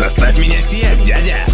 Заставь меня сиять, дядя!